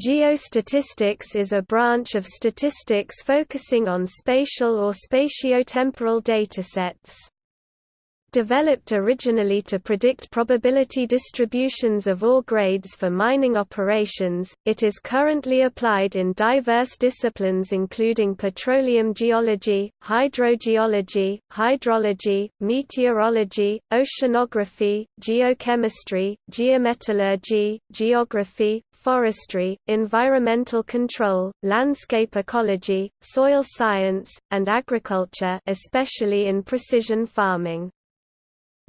Geostatistics is a branch of statistics focusing on spatial or spatiotemporal datasets. Developed originally to predict probability distributions of ore grades for mining operations, it is currently applied in diverse disciplines including petroleum geology, hydrogeology, hydrology, meteorology, oceanography, geochemistry, geometallurgy, geography, forestry, environmental control, landscape ecology, soil science, and agriculture especially in precision farming.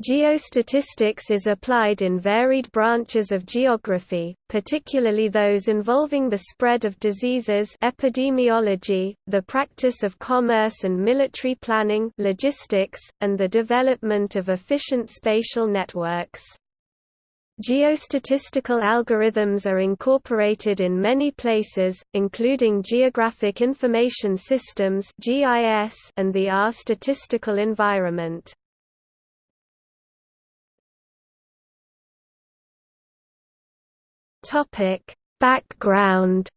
Geostatistics is applied in varied branches of geography, particularly those involving the spread of diseases epidemiology, the practice of commerce and military planning logistics, and the development of efficient spatial networks. Geostatistical algorithms are incorporated in many places, including Geographic Information Systems and the R statistical environment. Topic: Background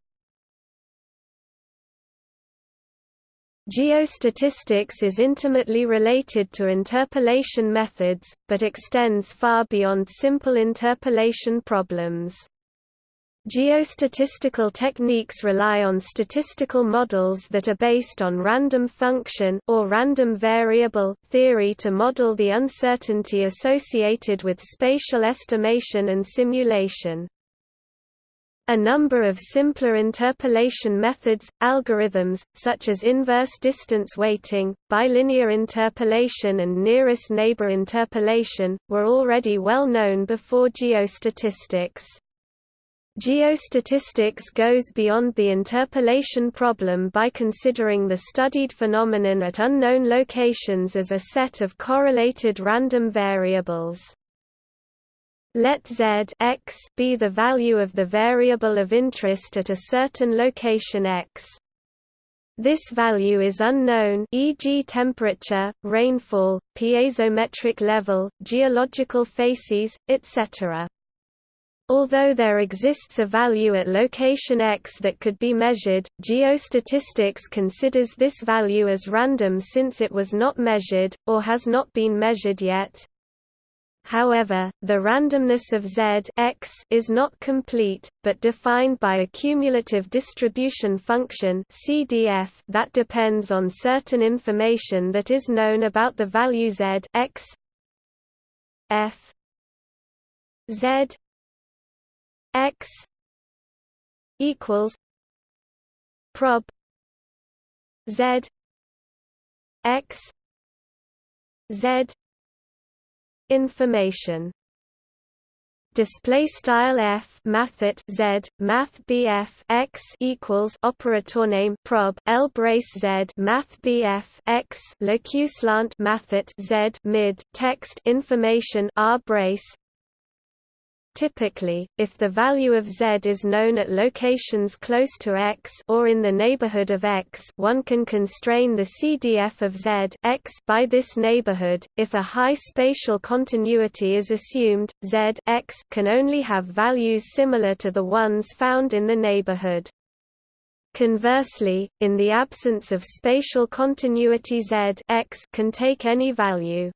Geostatistics is intimately related to interpolation methods, but extends far beyond simple interpolation problems. Geostatistical techniques rely on statistical models that are based on random function or random variable theory to model the uncertainty associated with spatial estimation and simulation. A number of simpler interpolation methods, algorithms, such as inverse distance weighting, bilinear interpolation and nearest neighbor interpolation, were already well known before geostatistics. Geostatistics goes beyond the interpolation problem by considering the studied phenomenon at unknown locations as a set of correlated random variables. Let z x be the value of the variable of interest at a certain location x. This value is unknown e.g. temperature, rainfall, piezometric level, geological facies, etc. Although there exists a value at location x that could be measured, geostatistics considers this value as random since it was not measured, or has not been measured yet. However, the randomness of Z x is not complete, but defined by a cumulative distribution function CDF that depends on certain information that is known about the value Z x f Z x equals prob Z x Z information. Display style f mathet z math bf x equals operator name prob l brace z math bf x locuslant mathet z mid text information r brace Typically, if the value of z is known at locations close to x or in the neighborhood of x, one can constrain the CDF of z x by this neighborhood. If a high spatial continuity is assumed, z x can only have values similar to the ones found in the neighborhood. Conversely, in the absence of spatial continuity z x can take any value.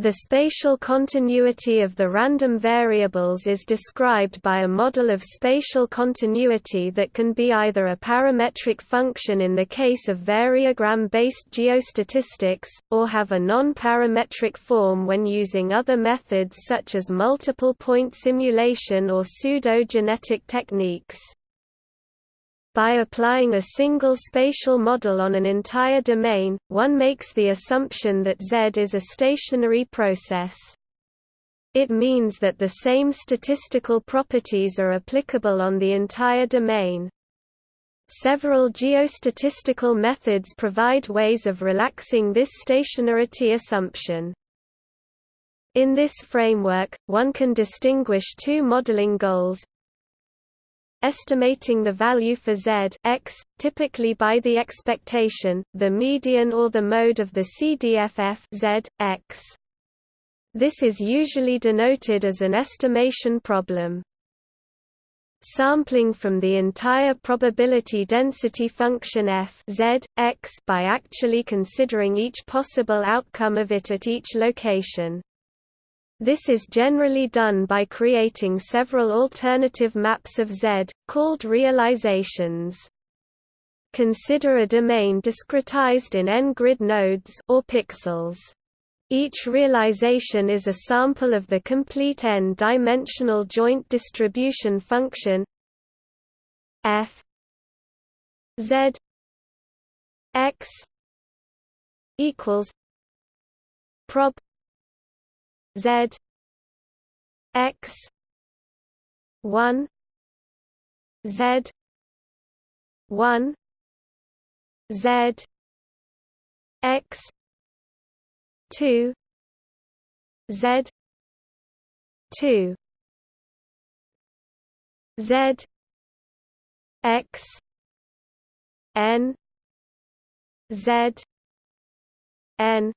The spatial continuity of the random variables is described by a model of spatial continuity that can be either a parametric function in the case of variogram-based geostatistics, or have a non-parametric form when using other methods such as multiple-point simulation or pseudo-genetic techniques. By applying a single spatial model on an entire domain, one makes the assumption that Z is a stationary process. It means that the same statistical properties are applicable on the entire domain. Several geostatistical methods provide ways of relaxing this stationarity assumption. In this framework, one can distinguish two modeling goals, estimating the value for z x, typically by the expectation, the median or the mode of the CDFF z, x. This is usually denoted as an estimation problem. sampling from the entire probability density function f z, x by actually considering each possible outcome of it at each location. This is generally done by creating several alternative maps of Z, called realizations. Consider a domain discretized in n-grid nodes or pixels. Each realization is a sample of the complete n-dimensional joint distribution function f z x equals prob z x 1 z 1 Z X two Z two. Z X N Z N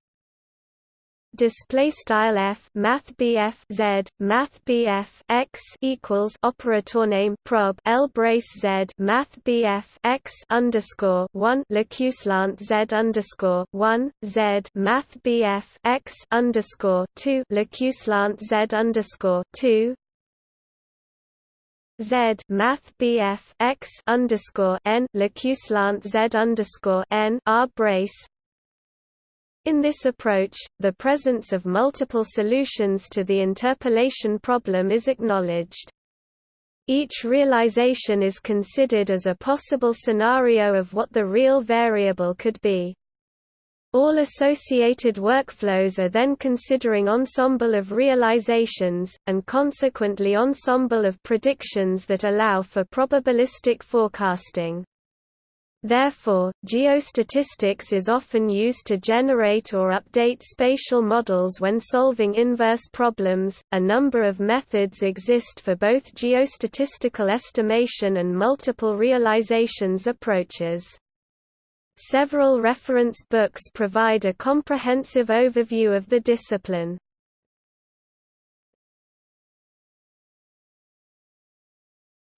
display style f math bf z math bf x equals operator name prob l brace z math bf x underscore one lacuslant z underscore one z math bf x underscore two lacuslant z underscore two Z Math BF X underscore N Lacuslant Z underscore N R brace in this approach, the presence of multiple solutions to the interpolation problem is acknowledged. Each realization is considered as a possible scenario of what the real variable could be. All associated workflows are then considering ensemble of realizations, and consequently ensemble of predictions that allow for probabilistic forecasting. Therefore, geostatistics is often used to generate or update spatial models when solving inverse problems. A number of methods exist for both geostatistical estimation and multiple realizations approaches. Several reference books provide a comprehensive overview of the discipline.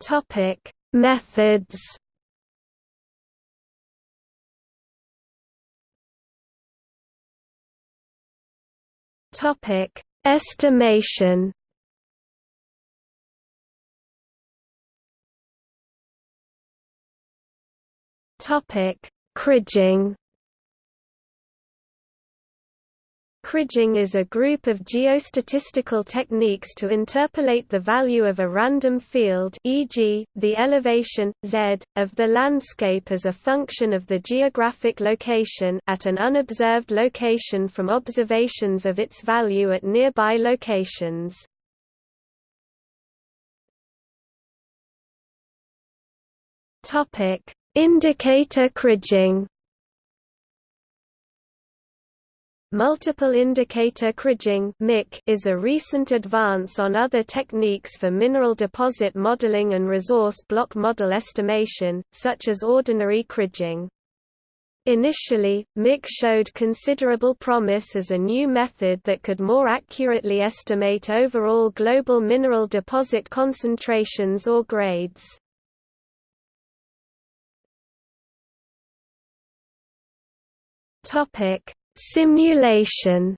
Topic: Methods Topic: Estimation. Topic: Kriging. Kriging is a group of geostatistical techniques to interpolate the value of a random field e.g., the elevation, z, of the landscape as a function of the geographic location at an unobserved location from observations of its value at nearby locations. Indicator kriging Multiple indicator kriging is a recent advance on other techniques for mineral deposit modeling and resource block model estimation, such as ordinary kriging. Initially, MIK showed considerable promise as a new method that could more accurately estimate overall global mineral deposit concentrations or grades. Topic Simulation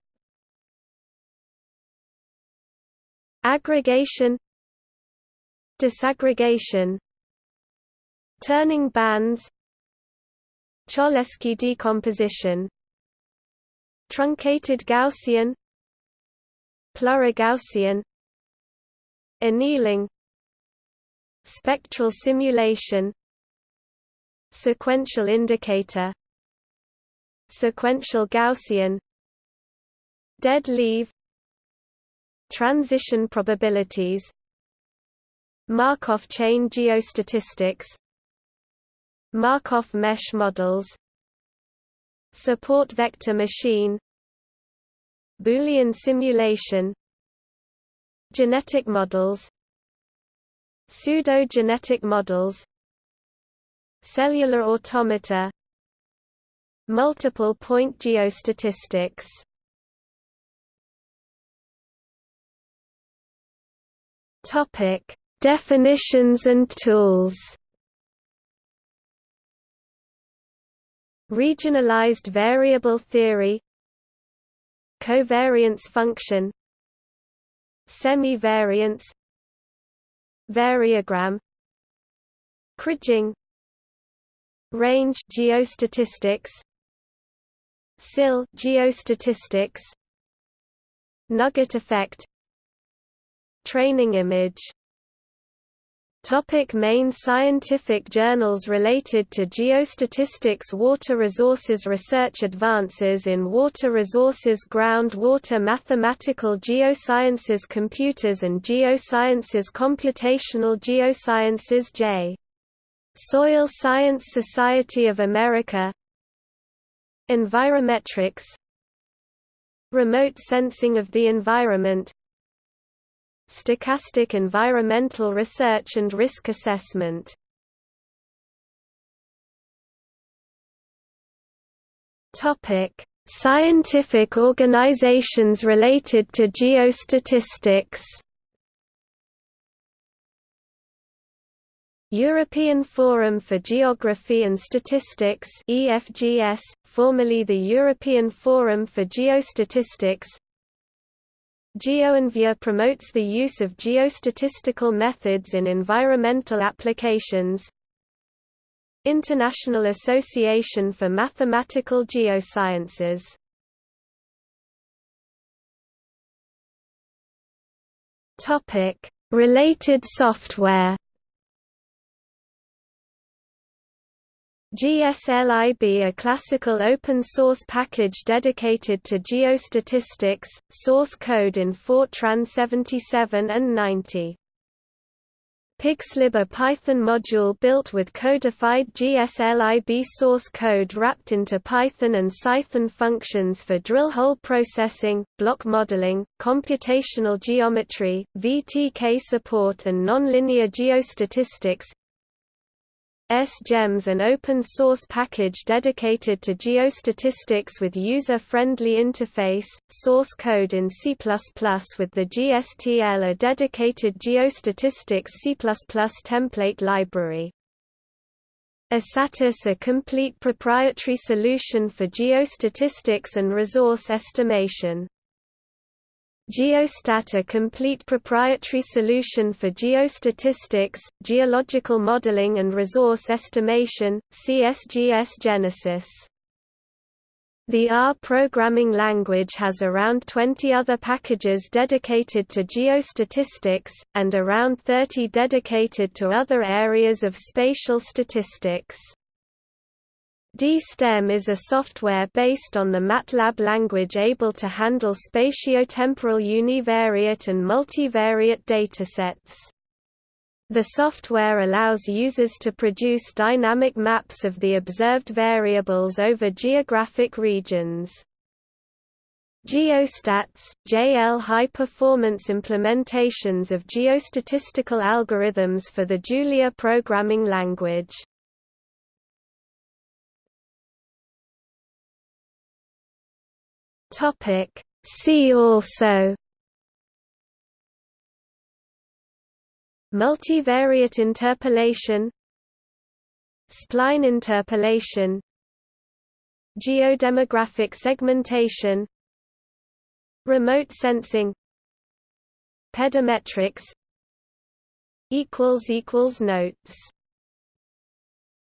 Aggregation Disaggregation Turning bands Cholesky decomposition Truncated Gaussian Plurigaussian Annealing Spectral simulation Sequential indicator sequential Gaussian dead leave transition probabilities Markov chain geostatistics Markov mesh models support vector machine Boolean simulation genetic models pseudo-genetic models cellular automata Multiple point geostatistics. Topic: Definitions and tools. Regionalized variable theory. Covariance function. Semivariance. Variogram. Kriging Range geostatistics Sill geostatistics. Nugget effect. Training image. Topic main scientific journals related to geostatistics Water resources research Advances in water resources Groundwater Mathematical geosciences Computers and geosciences Computational geosciences J. Soil Science Society of America Environmetrics Remote sensing of the environment Stochastic environmental research and risk assessment Scientific organizations related to geostatistics. European Forum for Geography and Statistics EFGS, formerly the European Forum for Geostatistics. GeoEnvia promotes the use of geostatistical methods in environmental applications. International Association for Mathematical Geosciences. Related software GSLIB a classical open-source package dedicated to geostatistics, source code in Fortran 77 and 90. PyGSLIB a Python module built with codified GSLIB source code wrapped into Python and Cython functions for drill hole processing, block modeling, computational geometry, VTK support and nonlinear geostatistics, SGEMS an open-source package dedicated to geostatistics with user-friendly interface, source code in C++ with the GSTL a dedicated geostatistics C++ template library. Isatis a complete proprietary solution for geostatistics and resource estimation. Geostat a complete proprietary solution for geostatistics, geological modeling and resource estimation, CSGS Genesis. The R programming language has around 20 other packages dedicated to geostatistics, and around 30 dedicated to other areas of spatial statistics. DSTEM is a software based on the MATLAB language able to handle spatiotemporal univariate and multivariate datasets. The software allows users to produce dynamic maps of the observed variables over geographic regions. Geostats, JL high-performance implementations of geostatistical algorithms for the Julia programming language. Topic. See also Multivariate interpolation Spline interpolation Geodemographic segmentation Remote sensing Pedometrics Notes